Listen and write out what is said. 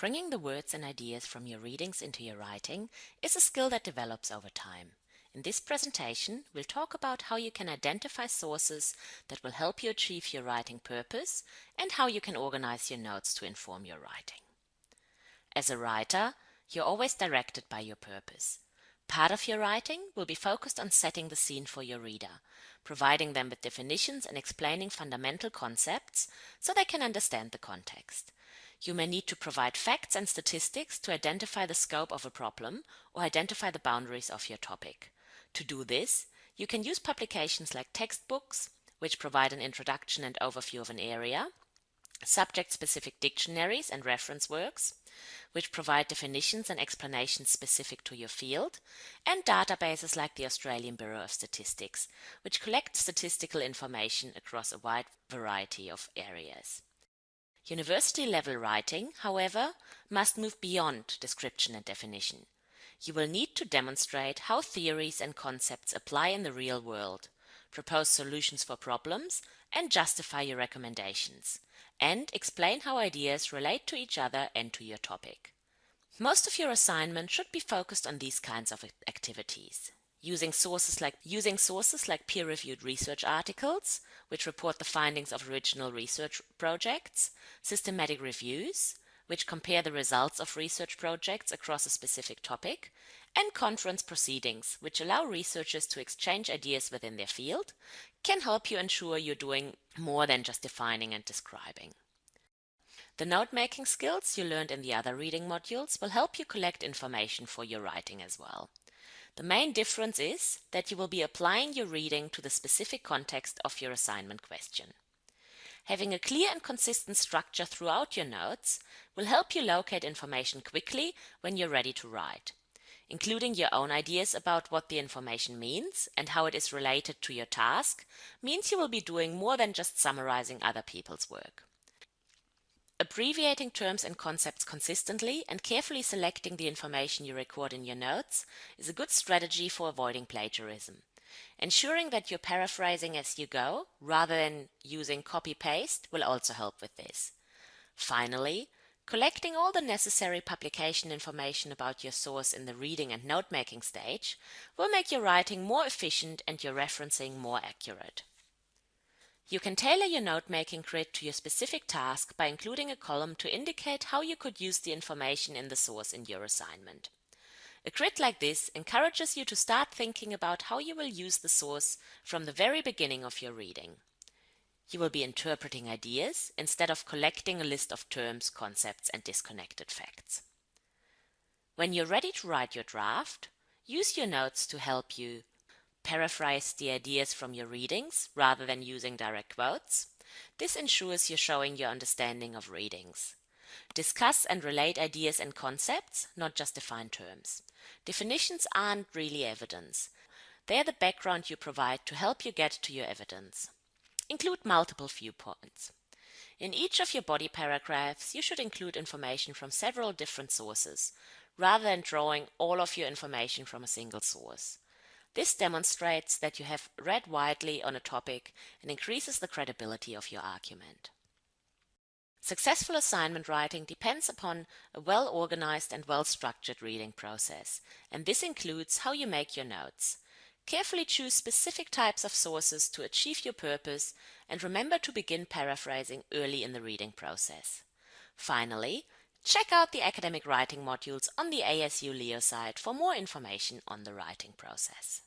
Bringing the words and ideas from your readings into your writing is a skill that develops over time. In this presentation, we'll talk about how you can identify sources that will help you achieve your writing purpose and how you can organize your notes to inform your writing. As a writer, you're always directed by your purpose. Part of your writing will be focused on setting the scene for your reader, providing them with definitions and explaining fundamental concepts so they can understand the context. You may need to provide facts and statistics to identify the scope of a problem or identify the boundaries of your topic. To do this, you can use publications like textbooks, which provide an introduction and overview of an area, subject-specific dictionaries and reference works, which provide definitions and explanations specific to your field, and databases like the Australian Bureau of Statistics, which collect statistical information across a wide variety of areas. University-level writing, however, must move beyond description and definition. You will need to demonstrate how theories and concepts apply in the real world, propose solutions for problems, and justify your recommendations, and explain how ideas relate to each other and to your topic. Most of your assignment should be focused on these kinds of activities using sources like using sources like peer-reviewed research articles, which report the findings of original research projects, systematic reviews, which compare the results of research projects across a specific topic, and conference proceedings, which allow researchers to exchange ideas within their field, can help you ensure you're doing more than just defining and describing. The note-making skills you learned in the other reading modules will help you collect information for your writing as well. The main difference is that you will be applying your reading to the specific context of your assignment question. Having a clear and consistent structure throughout your notes will help you locate information quickly when you're ready to write. Including your own ideas about what the information means and how it is related to your task means you will be doing more than just summarizing other people's work. Abbreviating terms and concepts consistently and carefully selecting the information you record in your notes is a good strategy for avoiding plagiarism. Ensuring that you're paraphrasing as you go rather than using copy-paste will also help with this. Finally, collecting all the necessary publication information about your source in the reading and note-making stage will make your writing more efficient and your referencing more accurate. You can tailor your note-making grid to your specific task by including a column to indicate how you could use the information in the source in your assignment. A grid like this encourages you to start thinking about how you will use the source from the very beginning of your reading. You will be interpreting ideas instead of collecting a list of terms, concepts and disconnected facts. When you're ready to write your draft, use your notes to help you paraphrase the ideas from your readings rather than using direct quotes. This ensures you're showing your understanding of readings. Discuss and relate ideas and concepts, not just define terms. Definitions aren't really evidence. They're the background you provide to help you get to your evidence. Include multiple viewpoints. In each of your body paragraphs, you should include information from several different sources, rather than drawing all of your information from a single source. This demonstrates that you have read widely on a topic and increases the credibility of your argument. Successful assignment writing depends upon a well-organized and well-structured reading process, and this includes how you make your notes. Carefully choose specific types of sources to achieve your purpose and remember to begin paraphrasing early in the reading process. Finally, check out the academic writing modules on the ACU Leo site for more information on the writing process.